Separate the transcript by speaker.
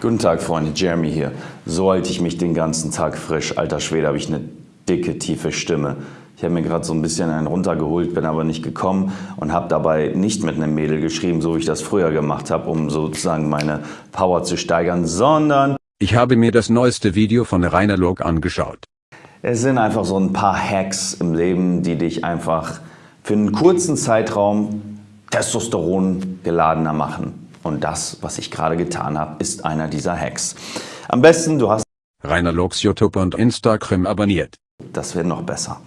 Speaker 1: Guten Tag, Freunde. Jeremy hier. So halte ich mich den ganzen Tag frisch. Alter Schwede, habe ich eine dicke, tiefe Stimme. Ich habe mir gerade so ein bisschen einen runtergeholt, bin aber nicht gekommen und habe dabei nicht mit einem Mädel geschrieben, so wie ich das früher gemacht habe, um sozusagen meine Power zu steigern, sondern
Speaker 2: ich habe mir das neueste Video von Rainer Log angeschaut.
Speaker 1: Es sind einfach so ein paar Hacks im Leben, die dich einfach für einen kurzen Zeitraum Testosteron geladener machen. Und das, was ich gerade getan habe, ist einer dieser Hacks. Am besten, du hast
Speaker 2: Rainer Logs YouTube und Instagram abonniert.
Speaker 1: Das wäre noch besser.